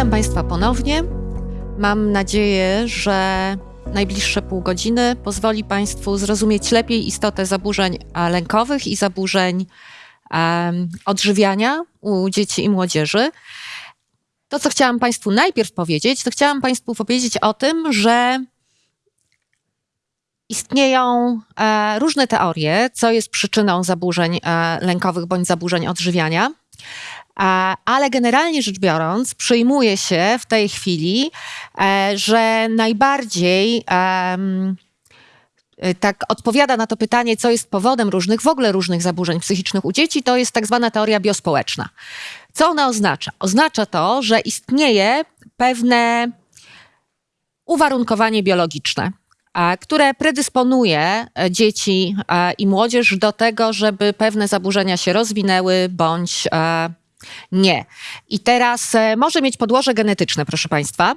Witam Państwa ponownie. Mam nadzieję, że najbliższe pół godziny pozwoli Państwu zrozumieć lepiej istotę zaburzeń lękowych i zaburzeń um, odżywiania u dzieci i młodzieży. To, co chciałam Państwu najpierw powiedzieć, to chciałam Państwu powiedzieć o tym, że istnieją e, różne teorie, co jest przyczyną zaburzeń e, lękowych bądź zaburzeń odżywiania. Ale generalnie rzecz biorąc, przyjmuje się w tej chwili, e, że najbardziej tak odpowiada na to pytanie, co jest powodem różnych, w ogóle różnych zaburzeń psychicznych u dzieci, to jest tak zwana teoria biospołeczna. Co ona oznacza? Oznacza to, że istnieje pewne uwarunkowanie biologiczne, które predysponuje e, dzieci e, i młodzież do tego, żeby pewne zaburzenia się rozwinęły bądź nie. I teraz e, może mieć podłoże genetyczne, proszę Państwa.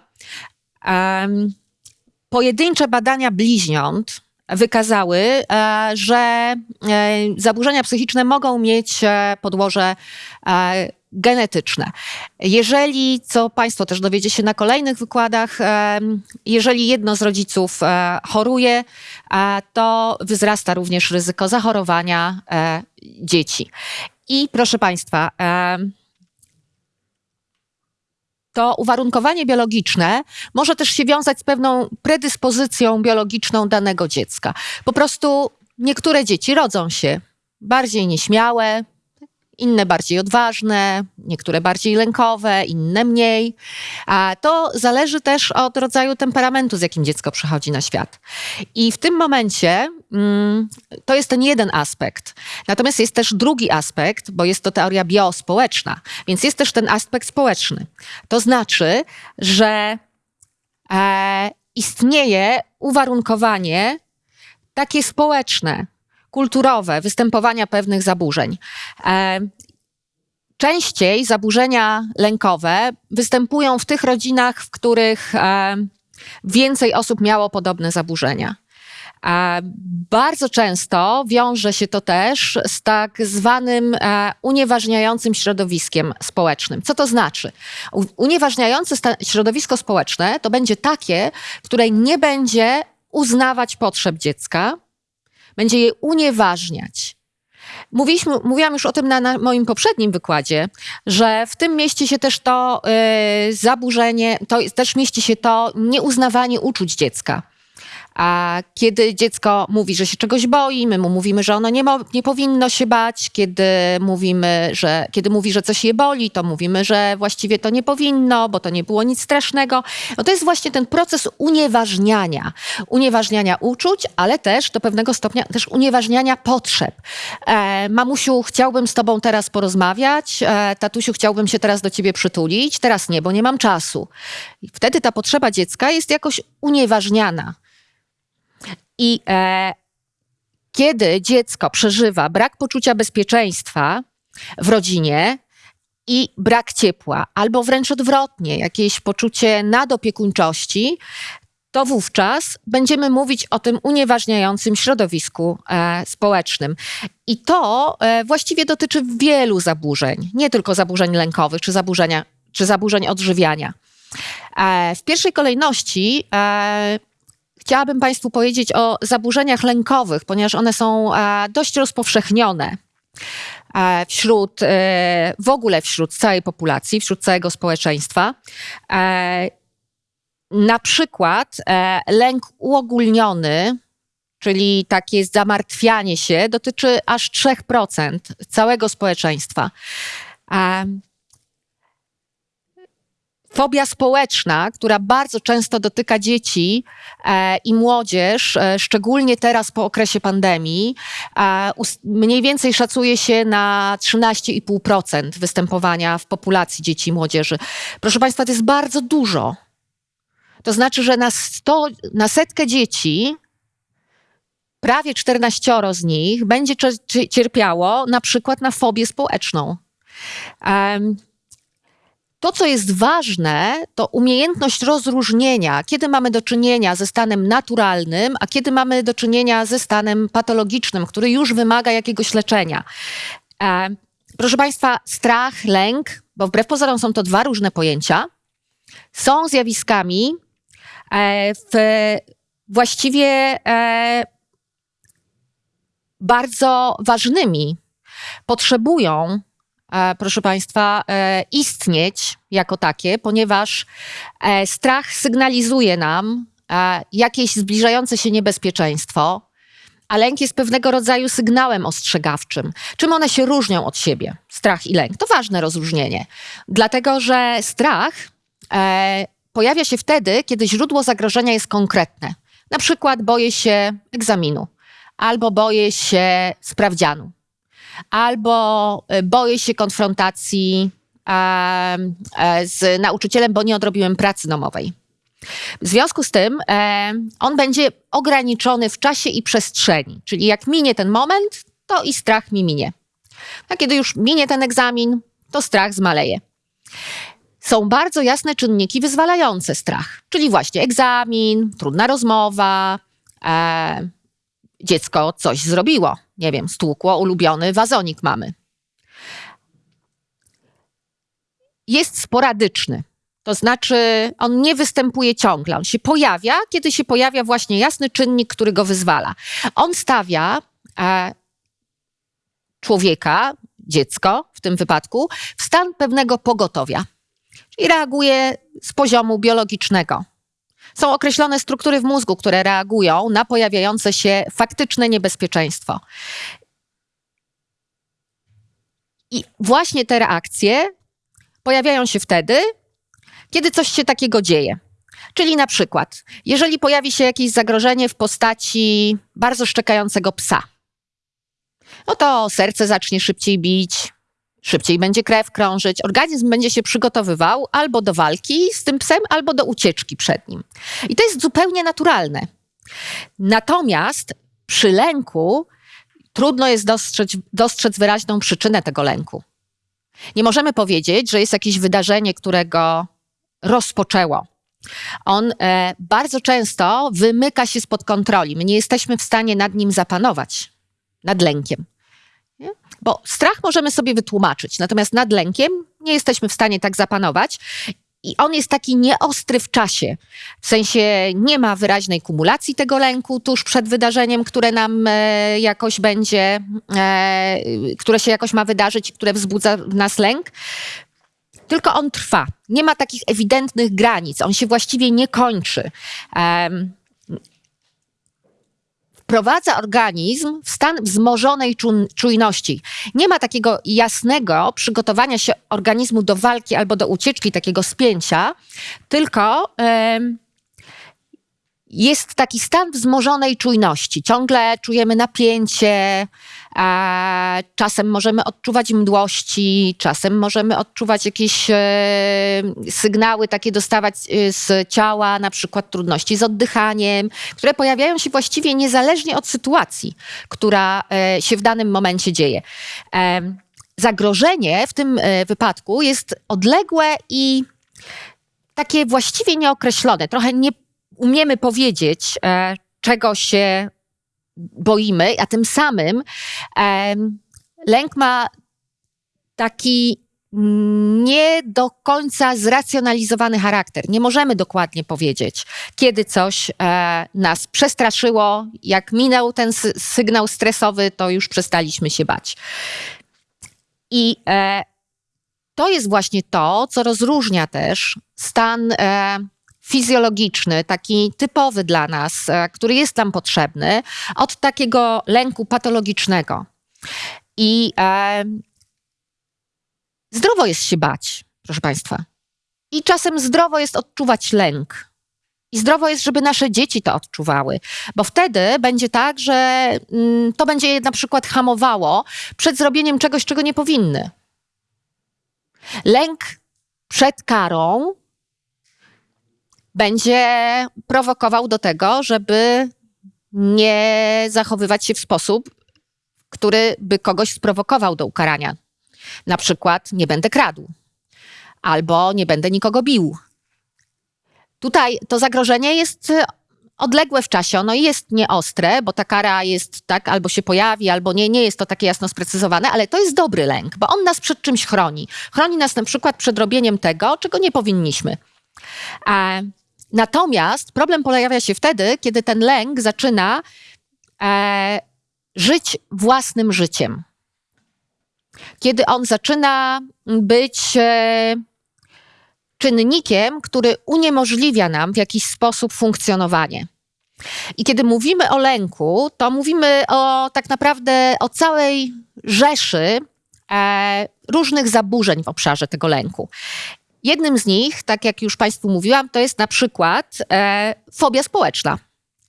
Pojedyncze badania bliźniąt wykazały, e, że e, zaburzenia psychiczne mogą mieć podłoże genetyczne. Jeżeli, co Państwo też dowiecie się na kolejnych wykładach, jeżeli jedno z rodziców choruje, to wzrasta również ryzyko zachorowania dzieci. I proszę Państwa, to uwarunkowanie biologiczne może też się wiązać z pewną predyspozycją biologiczną danego dziecka. Po prostu niektóre dzieci rodzą się bardziej nieśmiałe, inne bardziej odważne, niektóre bardziej lękowe, inne mniej. A to zależy też od rodzaju temperamentu, z jakim dziecko przychodzi na świat. I w tym momencie mm, to jest ten jeden aspekt. Natomiast jest też drugi aspekt, bo jest to teoria biospołeczna, więc jest też ten aspekt społeczny. To znaczy, że e, istnieje uwarunkowanie takie społeczne, kulturowe występowania pewnych zaburzeń. E, częściej zaburzenia lękowe występują w tych rodzinach, w których e, więcej osób miało podobne zaburzenia. E, bardzo często wiąże się to też z tak zwanym unieważniającym środowiskiem społecznym. Co to znaczy? Unieważniające środowisko społeczne to będzie takie, które nie będzie uznawać potrzeb dziecka, będzie je unieważniać. Mówiliśmy, mówiłam już o tym na, na, moim poprzednim wykładzie, że w tym mieści się też to yy, zaburzenie, to też mieści się to nieuznawanie uczuć dziecka. A kiedy dziecko mówi, że się czegoś boi, my mu mówimy, że ono nie, nie powinno się bać. Kiedy mówimy, że, kiedy mówi, że coś je boli, to mówimy, że właściwie to nie powinno, bo to nie było nic strasznego. No to jest właśnie ten proces unieważniania. Unieważniania uczuć, ale też do pewnego stopnia też unieważniania potrzeb. E, mamusiu, chciałbym z tobą teraz porozmawiać. E, tatusiu, chciałbym się teraz do ciebie przytulić. Teraz nie, bo nie mam czasu. I wtedy ta potrzeba dziecka jest jakoś unieważniana. I e, kiedy dziecko przeżywa brak poczucia bezpieczeństwa w rodzinie i brak ciepła, albo wręcz odwrotnie, jakieś poczucie nadopiekuńczości, to wówczas będziemy mówić o tym unieważniającym środowisku e, społecznym. I to e, właściwie dotyczy wielu zaburzeń, nie tylko zaburzeń lękowych czy, zaburzenia, czy zaburzeń odżywiania. E, w pierwszej kolejności e, Chciałabym Państwu powiedzieć o zaburzeniach lękowych, ponieważ one są e, dość rozpowszechnione e, wśród, e, w ogóle wśród całej populacji, wśród całego społeczeństwa. Na przykład lęk uogólniony, czyli takie zamartwianie się, dotyczy aż 3% całego społeczeństwa. Fobia społeczna, która bardzo często dotyka dzieci e, i młodzież, e, szczególnie teraz po okresie pandemii, e, mniej więcej szacuje się na 13,5% występowania w populacji dzieci i młodzieży. Proszę Państwa, to jest bardzo dużo. To znaczy, że na, 100, na setkę dzieci prawie 14 z nich będzie cierpiało na przykład na fobię społeczną. Um, to, co jest ważne, to umiejętność rozróżnienia, kiedy mamy do czynienia ze stanem naturalnym, a kiedy mamy do czynienia ze stanem patologicznym, który już wymaga jakiegoś leczenia. E, proszę Państwa, strach, lęk, bo wbrew pozorom są to dwa różne pojęcia. są zjawiskami e, w, właściwie e, bardzo ważnymi. Potrzebują, proszę Państwa, e, istnieć jako takie, ponieważ e, strach sygnalizuje nam e, jakieś zbliżające się niebezpieczeństwo, a lęk jest pewnego rodzaju sygnałem ostrzegawczym. Czym one się różnią od siebie, strach i lęk? To ważne rozróżnienie, dlatego że strach e, pojawia się wtedy, kiedy źródło zagrożenia jest konkretne. Na przykład boję się egzaminu, albo boję się sprawdzianu, albo e, boję się konfrontacji e, z nauczycielem, bo nie odrobiłem pracy domowej. W związku z tym e, on będzie ograniczony w czasie i przestrzeni, czyli jak minie ten moment, to i strach mi minie. A kiedy już minie ten egzamin, to strach zmaleje. Są bardzo jasne czynniki wyzwalające strach, czyli właśnie egzamin, trudna rozmowa, dziecko coś zrobiło, nie wiem, stłukło ulubiony wazonik mamy. Jest sporadyczny. To znaczy, on nie występuje ciągle. On się pojawia, kiedy się pojawia właśnie jasny czynnik, który go wyzwala. On stawia e, człowieka, dziecko w tym wypadku, w stan pewnego pogotowia. Czyli reaguje z poziomu biologicznego. Są określone struktury w mózgu, które reagują na pojawiające się faktyczne niebezpieczeństwo. I właśnie te reakcje pojawiają się wtedy, kiedy coś się takiego dzieje. Czyli na przykład, jeżeli pojawi się jakieś zagrożenie w postaci bardzo szczekającego psa, no to serce zacznie szybciej bić, szybciej będzie krew krążyć, organizm będzie się przygotowywał albo do walki z tym psem, albo do ucieczki przed nim. I to jest zupełnie naturalne. Natomiast przy lęku trudno jest dostrzec, dostrzec wyraźną przyczynę tego lęku. Nie możemy powiedzieć, że jest jakieś wydarzenie, którego rozpoczęło. On e, bardzo często wymyka się spod kontroli. My nie jesteśmy w stanie nad nim zapanować, nad lękiem. Bo strach możemy sobie wytłumaczyć, natomiast nad lękiem nie jesteśmy w stanie tak zapanować. I on jest taki nieostry w czasie. W sensie nie ma wyraźnej kumulacji tego lęku tuż przed wydarzeniem, które nam e, jakoś będzie, e, które się jakoś ma wydarzyć, które wzbudza w nas lęk tylko on trwa. Nie ma takich ewidentnych granic, on się właściwie nie kończy. Wprowadza organizm w stan wzmożonej czujności. Nie ma takiego jasnego przygotowania się organizmu do walki albo do ucieczki, takiego spięcia, tylko jest taki stan wzmożonej czujności. Ciągle czujemy napięcie, czasem możemy odczuwać mdłości, czasem możemy odczuwać jakieś e, sygnały takie dostawać e, z ciała, na przykład trudności z oddychaniem, które pojawiają się właściwie niezależnie od sytuacji, która e, się w danym momencie dzieje. Zagrożenie w tym wypadku jest odległe i takie właściwie nieokreślone. Trochę nie umiemy powiedzieć, czego się boimy, a tym samym lęk ma taki nie do końca zracjonalizowany charakter. Nie możemy dokładnie powiedzieć, kiedy coś e, nas przestraszyło, jak minął ten sygnał stresowy, to już przestaliśmy się bać. I e, to jest właśnie to, co rozróżnia też stan e, fizjologiczny, taki typowy dla nas, e, który jest nam potrzebny, od takiego lęku patologicznego. I e, zdrowo jest się bać, proszę Państwa. I czasem zdrowo jest odczuwać lęk. I zdrowo jest, żeby nasze dzieci to odczuwały, bo wtedy będzie tak, że mm, to będzie je na przykład hamowało przed zrobieniem czegoś, czego nie powinny. Lęk przed karą będzie prowokował do tego, żeby nie zachowywać się w sposób, który by kogoś sprowokował do ukarania. Na przykład nie będę kradł, albo nie będę nikogo bił. Tutaj to zagrożenie jest odległe w czasie, ono jest nieostre, bo ta kara jest tak, albo się pojawi, albo nie, nie jest to takie jasno sprecyzowane, ale to jest dobry lęk, bo on nas przed czymś chroni. Chroni nas na przykład przed robieniem tego, czego nie powinniśmy. E, natomiast problem pojawia się wtedy, kiedy ten lęk zaczyna e, żyć własnym życiem. Kiedy on zaczyna być e, czynnikiem, który uniemożliwia nam w jakiś sposób funkcjonowanie. I kiedy mówimy o lęku, to mówimy o tak naprawdę o całej rzeszy e, różnych zaburzeń w obszarze tego lęku. Jednym z nich, tak jak już Państwu mówiłam, to jest na przykład e, fobia społeczna,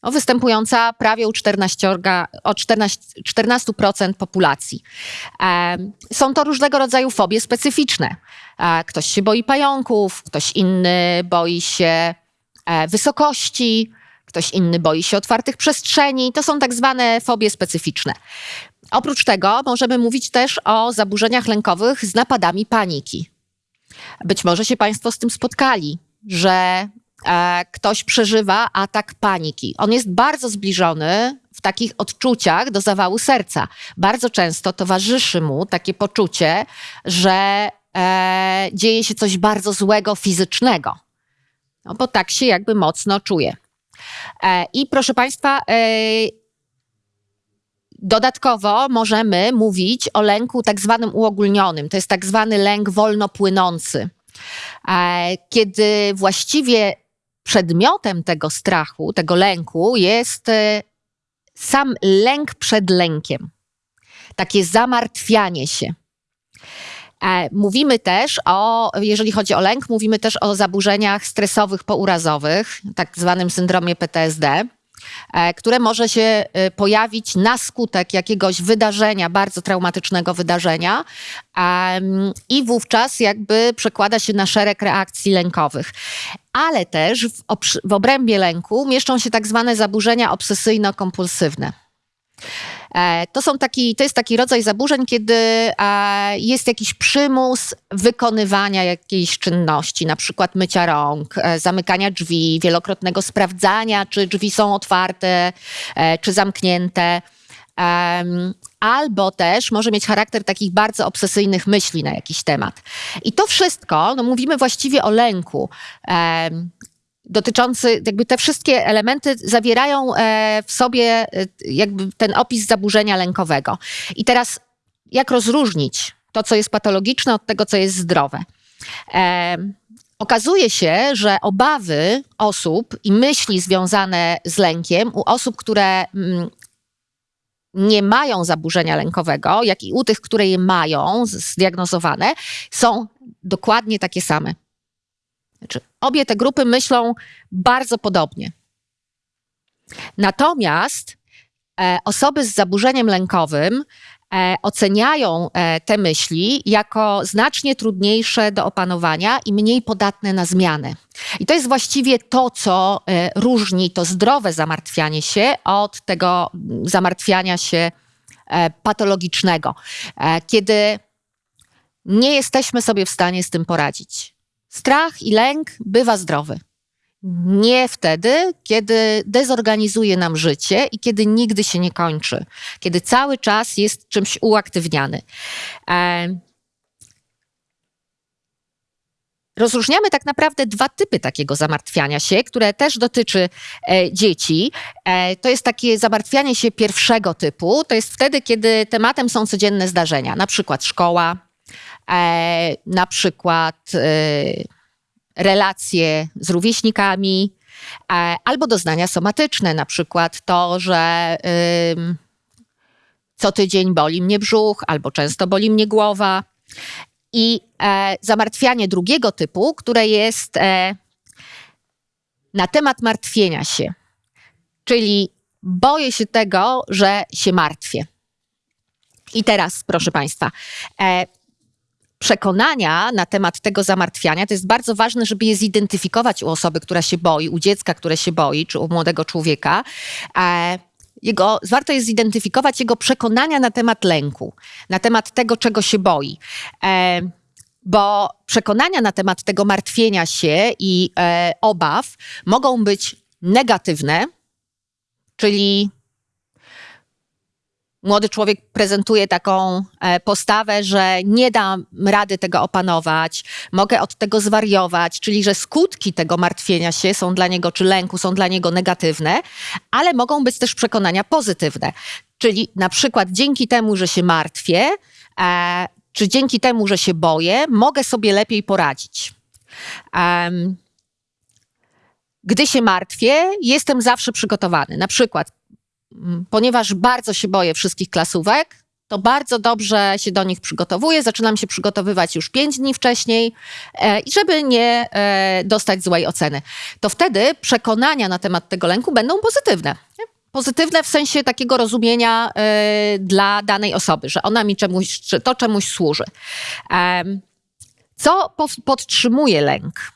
występująca prawie u 14, o 14, 14% populacji. E, są to różnego rodzaju fobie specyficzne. E, ktoś się boi pająków, ktoś inny boi się e, wysokości, ktoś inny boi się otwartych przestrzeni. To są tak zwane fobie specyficzne. Oprócz tego możemy mówić też o zaburzeniach lękowych z napadami paniki. Być może się Państwo z tym spotkali, że e, ktoś przeżywa atak paniki. On jest bardzo zbliżony w takich odczuciach do zawału serca. Bardzo często towarzyszy mu takie poczucie, że e, dzieje się coś bardzo złego fizycznego. No bo tak się jakby mocno czuje. E, I proszę Państwa, e, Dodatkowo możemy mówić o lęku tak zwanym uogólnionym. To jest tak zwany lęk wolno płynący. E, kiedy właściwie przedmiotem tego strachu, tego lęku jest sam lęk przed lękiem. Takie zamartwianie się. Mówimy też o, jeżeli chodzi o lęk, mówimy też o zaburzeniach stresowych pourazowych, tak zwanym syndromie PTSD, e, które może się e, pojawić na skutek jakiegoś wydarzenia, bardzo traumatycznego wydarzenia i wówczas jakby przekłada się na szereg reakcji lękowych. Ale też w, w obrębie lęku mieszczą się tak zwane zaburzenia obsesyjno-kompulsywne. E, to, są taki, to jest taki rodzaj zaburzeń, kiedy e, jest jakiś przymus wykonywania jakiejś czynności, na przykład mycia rąk, e, zamykania drzwi, wielokrotnego sprawdzania, czy drzwi są otwarte, czy zamknięte. Albo też może mieć charakter takich bardzo obsesyjnych myśli na jakiś temat. I to wszystko, no mówimy właściwie o lęku dotyczący, jakby te wszystkie elementy zawierają e, w sobie e, jakby ten opis zaburzenia lękowego. I teraz jak rozróżnić to, co jest patologiczne od tego, co jest zdrowe? E, okazuje się, że obawy osób i myśli związane z lękiem u osób, które mm, nie mają zaburzenia lękowego, jak i u tych, które je mają zdiagnozowane, są dokładnie takie same. Znaczy, obie te grupy myślą bardzo podobnie. Natomiast e, osoby z zaburzeniem lękowym e, oceniają e, te myśli jako znacznie trudniejsze do opanowania i mniej podatne na zmiany. I to jest właściwie to, co e, różni to zdrowe zamartwianie się od tego zamartwiania się e, patologicznego, e, kiedy nie jesteśmy sobie w stanie z tym poradzić. Strach i lęk bywa zdrowy. Nie wtedy, kiedy dezorganizuje nam życie i kiedy nigdy się nie kończy, kiedy cały czas jest czymś uaktywniany. E, rozróżniamy tak naprawdę dwa typy takiego zamartwiania się, które też dotyczy e, dzieci. E, to jest takie zamartwianie się pierwszego typu. To jest wtedy, kiedy tematem są codzienne zdarzenia, na przykład szkoła, na przykład e, relacje z rówieśnikami, e, albo doznania somatyczne, na przykład to, że co tydzień boli mnie brzuch, albo często boli mnie głowa. I zamartwianie drugiego typu, które jest na temat martwienia się, czyli boję się tego, że się martwię. I teraz, proszę Państwa, przekonania na temat tego zamartwiania, to jest bardzo ważne, żeby je zidentyfikować u osoby, która się boi, u dziecka, które się boi, czy u młodego człowieka. E, jego, warto jest zidentyfikować jego przekonania na temat lęku, na temat tego, czego się boi. E, bo przekonania na temat tego martwienia się i e, obaw mogą być negatywne, czyli młody człowiek prezentuje taką e, postawę, że nie dam rady tego opanować, mogę od tego zwariować, czyli że skutki tego martwienia się są dla niego, czy lęku są dla niego negatywne, ale mogą być też przekonania pozytywne. Czyli na przykład dzięki temu, że się martwię, e, czy dzięki temu, że się boję, mogę sobie lepiej poradzić. Gdy się martwię, jestem zawsze przygotowany. Na przykład, ponieważ bardzo się boję wszystkich klasówek, to bardzo dobrze się do nich przygotowuję. Zaczynam się przygotowywać już pięć dni wcześniej, e, żeby nie e, dostać złej oceny. To wtedy przekonania na temat tego lęku będą pozytywne. Pozytywne w sensie takiego rozumienia e, dla danej osoby, że ona mi czemuś, to czemuś służy. co podtrzymuje lęk?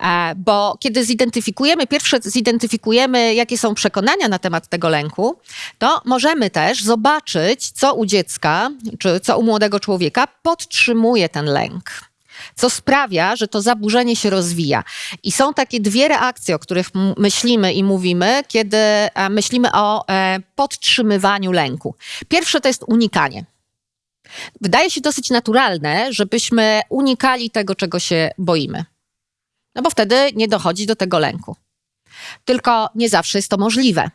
E, bo kiedy zidentyfikujemy, pierwsze zidentyfikujemy, jakie są przekonania na temat tego lęku, to możemy też zobaczyć, co u dziecka, czy co u młodego człowieka podtrzymuje ten lęk co sprawia, że to zaburzenie się rozwija. I są takie dwie reakcje, o których myślimy i mówimy, kiedy e, myślimy o e, podtrzymywaniu lęku. Pierwsze to jest unikanie. Wydaje się dosyć naturalne, żebyśmy unikali tego, czego się boimy. No bo wtedy nie dochodzi do tego lęku. Tylko nie zawsze jest to możliwe.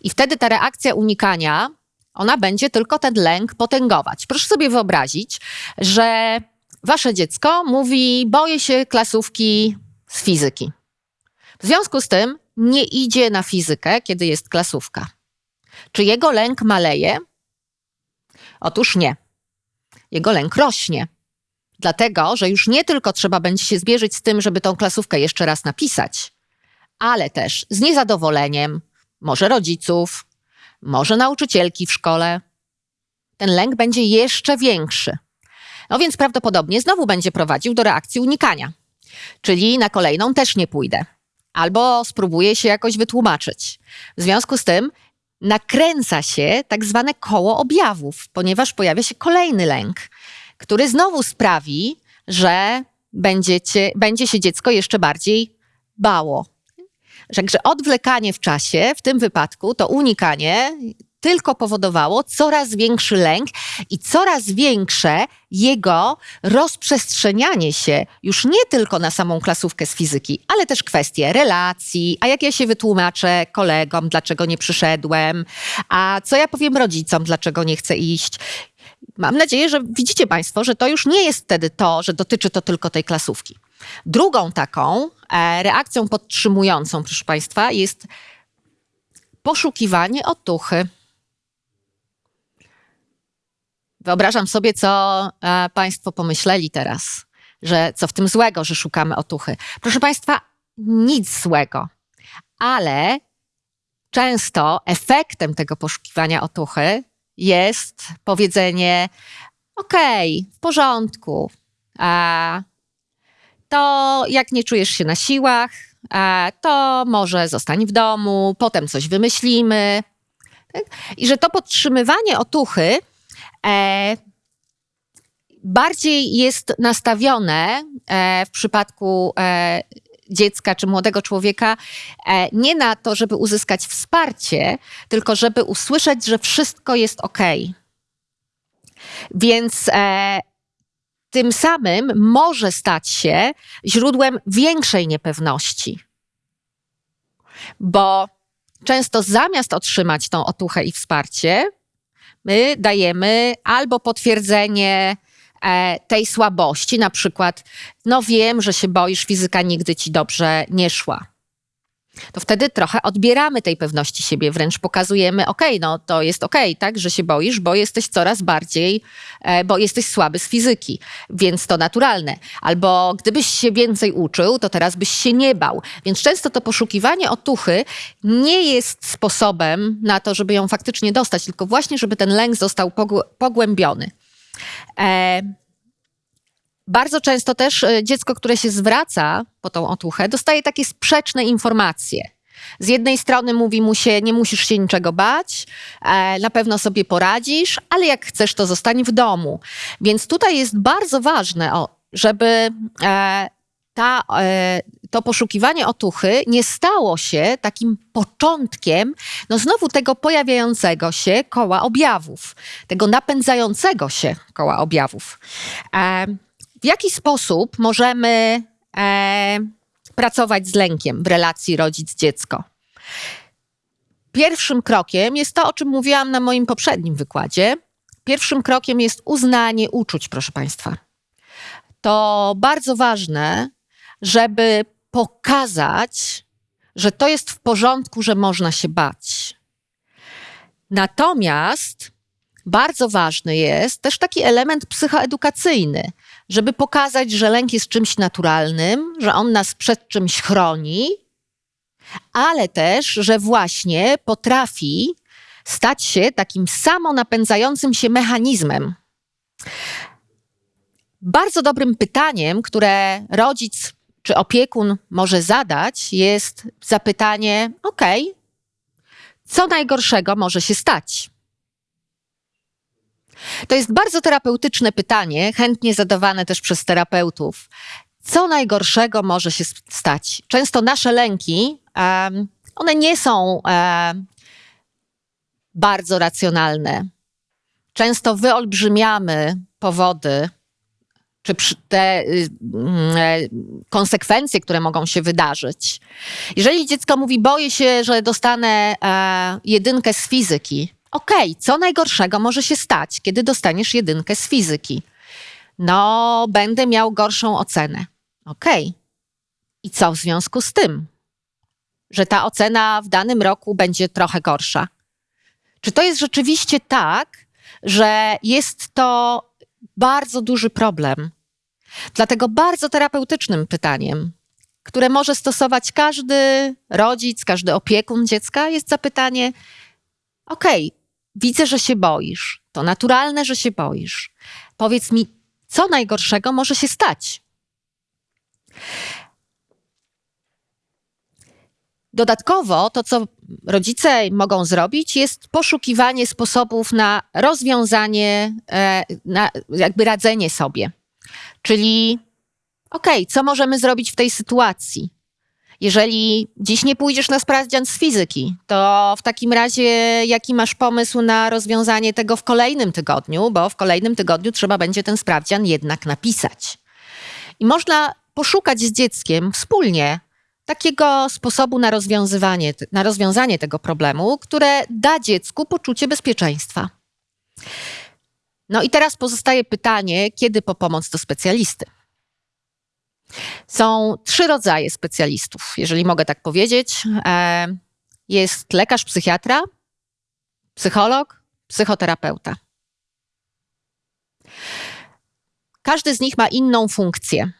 I wtedy ta reakcja unikania, ona będzie tylko ten lęk potęgować. Proszę sobie wyobrazić, że wasze dziecko mówi: Boję się klasówki z fizyki. W związku z tym nie idzie na fizykę, kiedy jest klasówka. Czy jego lęk maleje? Otóż nie. Jego lęk rośnie. Dlatego, że już nie tylko trzeba będzie się zbierzyć z tym, żeby tą klasówkę jeszcze raz napisać, ale też z niezadowoleniem, może rodziców, może nauczycielki w szkole. Ten lęk będzie jeszcze większy. No więc prawdopodobnie znowu będzie prowadził do reakcji unikania. Czyli na kolejną też nie pójdę. Albo spróbuję się jakoś wytłumaczyć. W związku z tym nakręca się tak zwane koło objawów, ponieważ pojawia się kolejny lęk który znowu sprawi, że będziecie, będzie się dziecko jeszcze bardziej bało. Także odwlekanie w czasie, w tym wypadku to unikanie, tylko powodowało coraz większy lęk i coraz większe jego rozprzestrzenianie się już nie tylko na samą klasówkę z fizyki, ale też kwestie relacji, a jak ja się wytłumaczę kolegom, dlaczego nie przyszedłem, a co ja powiem rodzicom, dlaczego nie chcę iść. Mam nadzieję, że widzicie Państwo, że to już nie jest wtedy to, że dotyczy to tylko tej klasówki. Drugą taką e, reakcją podtrzymującą, proszę Państwa, jest poszukiwanie otuchy. Wyobrażam sobie, co e, Państwo pomyśleli teraz, że co w tym złego, że szukamy otuchy. Proszę Państwa, nic złego, ale często efektem tego poszukiwania otuchy jest powiedzenie: okej, w porządku. A to jak nie czujesz się na siłach, to może zostań w domu, potem coś wymyślimy. Tak? I że to podtrzymywanie otuchy e, bardziej jest nastawione e, w przypadku e, dziecka czy młodego człowieka e, nie na to, żeby uzyskać wsparcie, tylko żeby usłyszeć, że wszystko jest ok. Więc e, tym samym może stać się źródłem większej niepewności. Bo często zamiast otrzymać tą otuchę i wsparcie, my dajemy albo potwierdzenie tej słabości, na przykład, no wiem, że się boisz, fizyka nigdy ci dobrze nie szła. To wtedy trochę odbieramy tej pewności siebie, wręcz pokazujemy, okay, no to jest okay, tak, że się boisz, bo jesteś coraz bardziej, e, bo jesteś słaby z fizyki, więc to naturalne. Albo gdybyś się więcej uczył, to teraz byś się nie bał. Więc często to poszukiwanie otuchy nie jest sposobem na to, żeby ją faktycznie dostać, tylko właśnie, żeby ten lęk został pogłębiony. E, bardzo często też e, dziecko, które się zwraca po tą otuchę, dostaje takie sprzeczne informacje. Z jednej strony mówi mu się, nie musisz się niczego bać, e, na pewno sobie poradzisz, ale jak chcesz, to zostań w domu. Więc tutaj jest bardzo ważne, żeby ta, e, to poszukiwanie otuchy nie stało się takim początkiem, no znowu tego pojawiającego się koła objawów, tego napędzającego się koła objawów. E, w jaki sposób możemy e, pracować z lękiem w relacji rodzic-dziecko? Pierwszym krokiem jest to, o czym mówiłam na moim poprzednim wykładzie. Pierwszym krokiem jest uznanie uczuć, proszę Państwa. To bardzo ważne, żeby pokazać, że to jest w porządku, że można się bać. Natomiast bardzo ważny jest też taki element psychoedukacyjny, żeby pokazać, że lęk jest czymś naturalnym, że on nas przed czymś chroni, ale też, że właśnie potrafi stać się takim samonapędzającym się mechanizmem. Bardzo dobrym pytaniem, które rodzic czy opiekun może zadać, jest zapytanie: OK, co najgorszego może się stać? To jest bardzo terapeutyczne pytanie, chętnie zadawane też przez terapeutów. Co najgorszego może się stać? Często nasze lęki, one nie są bardzo racjonalne. Często wyolbrzymiamy powody, czy te y, mm, e, konsekwencje, które mogą się wydarzyć. Jeżeli dziecko mówi, boję się, że dostanę e, jedynkę z fizyki, okej, okay, co najgorszego może się stać, kiedy dostaniesz jedynkę z fizyki? No, będę miał gorszą ocenę. Okej. Okay. I co w związku z tym? Że ta ocena w danym roku będzie trochę gorsza. Czy to jest rzeczywiście tak, że jest to bardzo duży problem? Dlatego bardzo terapeutycznym pytaniem, które może stosować każdy rodzic, każdy opiekun dziecka, jest zapytanie: OK, widzę, że się boisz. To naturalne, że się boisz. Powiedz mi, co najgorszego może się stać? Dodatkowo to, co rodzice mogą zrobić, jest poszukiwanie sposobów na rozwiązanie, e, na jakby radzenie sobie. Czyli, okej, okay, co możemy zrobić w tej sytuacji? Jeżeli dziś nie pójdziesz na sprawdzian z fizyki, to w takim razie jaki masz pomysł na rozwiązanie tego w kolejnym tygodniu, bo w kolejnym tygodniu trzeba będzie ten sprawdzian jednak napisać. I można poszukać z dzieckiem wspólnie takiego sposobu na rozwiązywanie, na rozwiązanie tego problemu, które da dziecku poczucie bezpieczeństwa. No i teraz pozostaje pytanie, kiedy po pomoc do specjalisty? Są trzy rodzaje specjalistów, jeżeli mogę tak powiedzieć. E, jest lekarz psychiatra, psycholog, psychoterapeuta. Każdy z nich ma inną funkcję.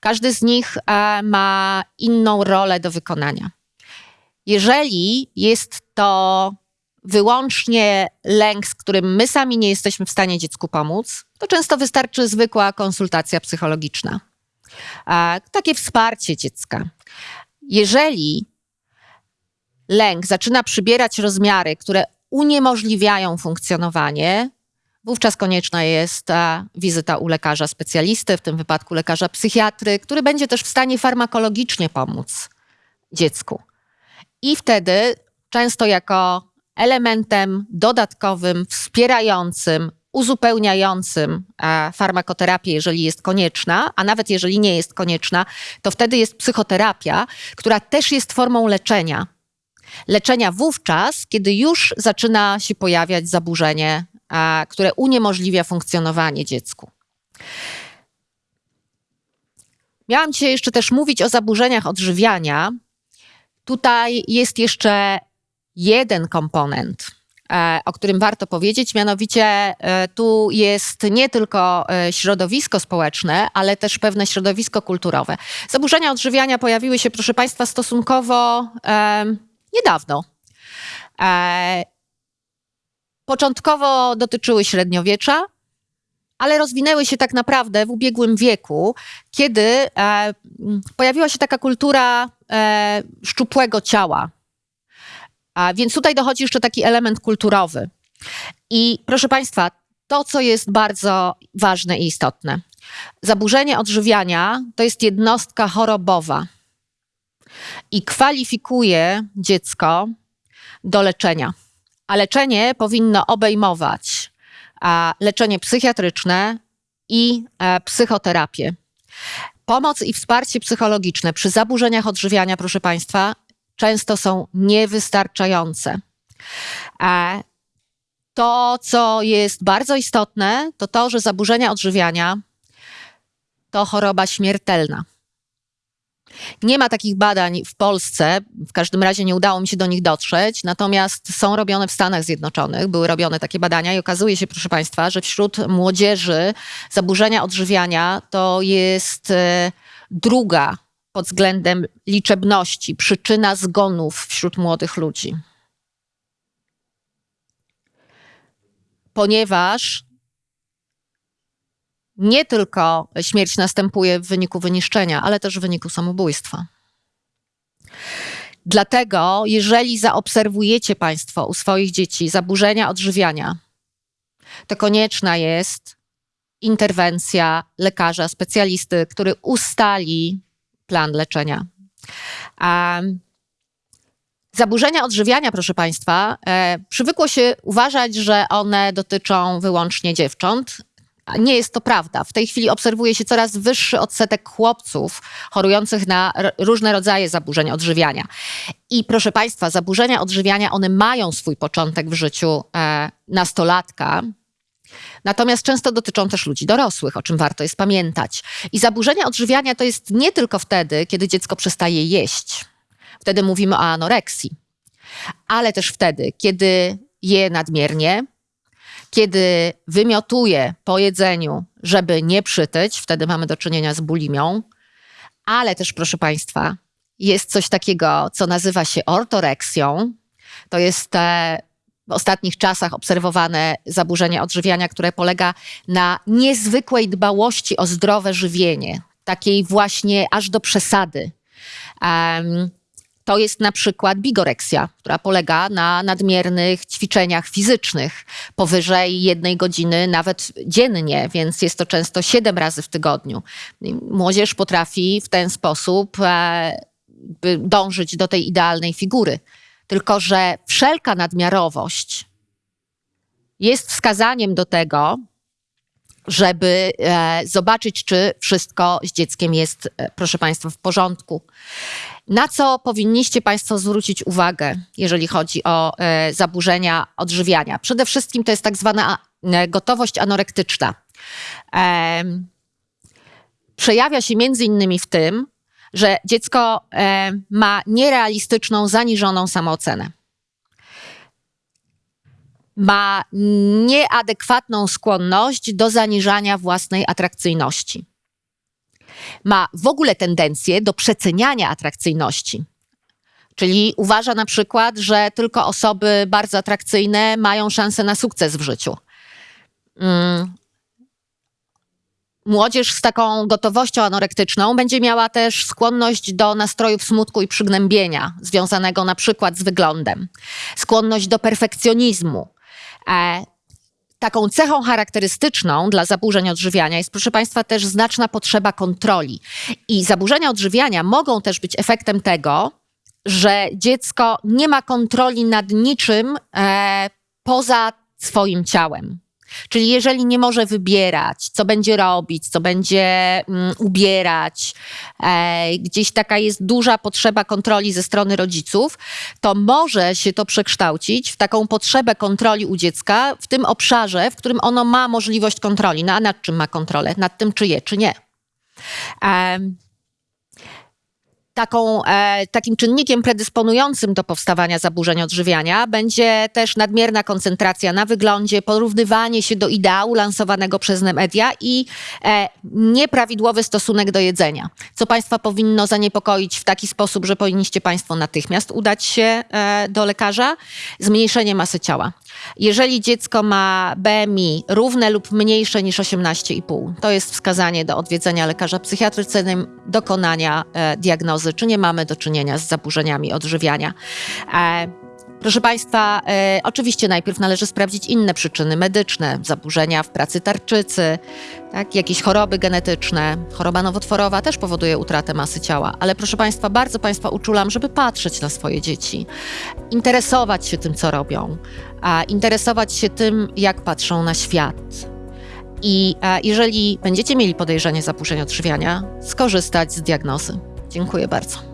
Każdy z nich e, ma inną rolę do wykonania. Jeżeli jest to wyłącznie lęk, z którym my sami nie jesteśmy w stanie dziecku pomóc, to często wystarczy zwykła konsultacja psychologiczna. Takie wsparcie dziecka. Jeżeli lęk zaczyna przybierać rozmiary, które uniemożliwiają funkcjonowanie, wówczas konieczna jest wizyta u lekarza specjalisty, w tym wypadku lekarza psychiatry, który będzie też w stanie farmakologicznie pomóc dziecku. I wtedy, często jako elementem dodatkowym, wspierającym, uzupełniającym e, farmakoterapię, jeżeli jest konieczna, a nawet jeżeli nie jest konieczna, to wtedy jest psychoterapia, która też jest formą leczenia. Leczenia wówczas, kiedy już zaczyna się pojawiać zaburzenie, e, które uniemożliwia funkcjonowanie dziecku. Miałam dzisiaj jeszcze też mówić o zaburzeniach odżywiania. Tutaj jest jeszcze jeden komponent, e, o którym warto powiedzieć, mianowicie e, tu jest nie tylko e, środowisko społeczne, ale też pewne środowisko kulturowe. Zaburzenia odżywiania pojawiły się, proszę Państwa, stosunkowo niedawno. Początkowo dotyczyły średniowiecza, ale rozwinęły się tak naprawdę w ubiegłym wieku, kiedy pojawiła się taka kultura szczupłego ciała, a więc tutaj dochodzi jeszcze taki element kulturowy. I proszę Państwa, to, co jest bardzo ważne i istotne. Zaburzenie odżywiania to jest jednostka chorobowa i kwalifikuje dziecko do leczenia. A leczenie powinno obejmować a, leczenie psychiatryczne i a, psychoterapię. Pomoc i wsparcie psychologiczne przy zaburzeniach odżywiania, proszę Państwa, często są niewystarczające. A, to, co jest bardzo istotne, to to, że zaburzenia odżywiania to choroba śmiertelna. Nie ma takich badań w Polsce, w każdym razie nie udało mi się do nich dotrzeć, natomiast są robione w Stanach Zjednoczonych, były robione takie badania i okazuje się, proszę Państwa, że wśród młodzieży zaburzenia odżywiania to jest e, druga pod względem liczebności przyczyna zgonów wśród młodych ludzi. Ponieważ nie tylko śmierć następuje w wyniku wyniszczenia, ale też w wyniku samobójstwa. Dlatego, jeżeli zaobserwujecie Państwo u swoich dzieci zaburzenia odżywiania, to konieczna jest interwencja lekarza, specjalisty, który ustali plan leczenia. Um, Zaburzenia odżywiania, proszę Państwa, e, przywykło się uważać, że one dotyczą wyłącznie dziewcząt, nie jest to prawda. W tej chwili obserwuje się coraz wyższy odsetek chłopców chorujących na różne rodzaje zaburzeń odżywiania. I proszę Państwa, zaburzenia odżywiania, one mają swój początek w życiu e, nastolatka, Natomiast często dotyczą też ludzi dorosłych, o czym warto jest pamiętać. I zaburzenia odżywiania to jest nie tylko wtedy, kiedy dziecko przestaje jeść. Wtedy mówimy o anoreksji. Ale też wtedy, kiedy je nadmiernie, kiedy wymiotuje po jedzeniu, żeby nie przytyć, wtedy mamy do czynienia z bulimią, ale też, proszę Państwa, jest coś takiego, co nazywa się ortoreksją. To jest w ostatnich czasach obserwowane zaburzenie odżywiania, które polega na niezwykłej dbałości o zdrowe żywienie, takiej właśnie aż do przesady. Um, to jest na przykład bigoreksja, która polega na nadmiernych ćwiczeniach fizycznych powyżej jednej godziny, nawet dziennie, więc jest to często siedem razy w tygodniu. Młodzież potrafi w ten sposób e, dążyć do tej idealnej figury. Tylko, że wszelka nadmiarowość jest wskazaniem do tego, żeby e, zobaczyć, czy wszystko z dzieckiem jest, e, proszę Państwa, w porządku. Na co powinniście Państwo zwrócić uwagę, jeżeli chodzi o e, zaburzenia odżywiania? Przede wszystkim to jest tak zwana gotowość anorektyczna. Przejawia się między innymi w tym, że dziecko ma nierealistyczną, zaniżoną samoocenę ma nieadekwatną skłonność do zaniżania własnej atrakcyjności. Ma w ogóle tendencję do przeceniania atrakcyjności. Czyli uważa na przykład, że tylko osoby bardzo atrakcyjne mają szansę na sukces w życiu. Mm. Młodzież z taką gotowością anorektyczną będzie miała też skłonność do nastrojów smutku i przygnębienia, związanego na przykład z wyglądem, skłonność do perfekcjonizmu, taką cechą charakterystyczną dla zaburzeń odżywiania jest, proszę Państwa, też znaczna potrzeba kontroli. I zaburzenia odżywiania mogą też być efektem tego, że dziecko nie ma kontroli nad niczym e, poza swoim ciałem. Czyli jeżeli nie może wybierać, co będzie robić, co będzie mm, ubierać, e, gdzieś taka jest duża potrzeba kontroli ze strony rodziców, to może się to przekształcić w taką potrzebę kontroli u dziecka w tym obszarze, w którym ono ma możliwość kontroli. No a nad czym ma kontrolę? Nad tym, czy je, czy nie. E, taką, e, takim czynnikiem predysponującym do powstawania zaburzeń odżywiania będzie też nadmierna koncentracja na wyglądzie, porównywanie się do ideału lansowanego przez media i e, nieprawidłowy stosunek do jedzenia, co Państwa powinno zaniepokoić w taki sposób, że powinniście Państwo natychmiast udać się e, do lekarza. Zmniejszenie masy ciała. Jeżeli dziecko ma BMI równe lub mniejsze niż 18,5, to jest wskazanie do odwiedzenia lekarza psychiatry celem dokonania e, diagnozy, czy nie mamy do czynienia z zaburzeniami odżywiania. E, Proszę Państwa, e, oczywiście najpierw należy sprawdzić inne przyczyny medyczne, zaburzenia w pracy tarczycy, tak, jakieś choroby genetyczne. Choroba nowotworowa też powoduje utratę masy ciała, ale proszę Państwa, bardzo Państwa uczulam, żeby patrzeć na swoje dzieci, interesować się tym, co robią, a interesować się tym, jak patrzą na świat. I a, jeżeli będziecie mieli podejrzenie zaburzeń odżywiania, skorzystać z diagnozy. Dziękuję bardzo.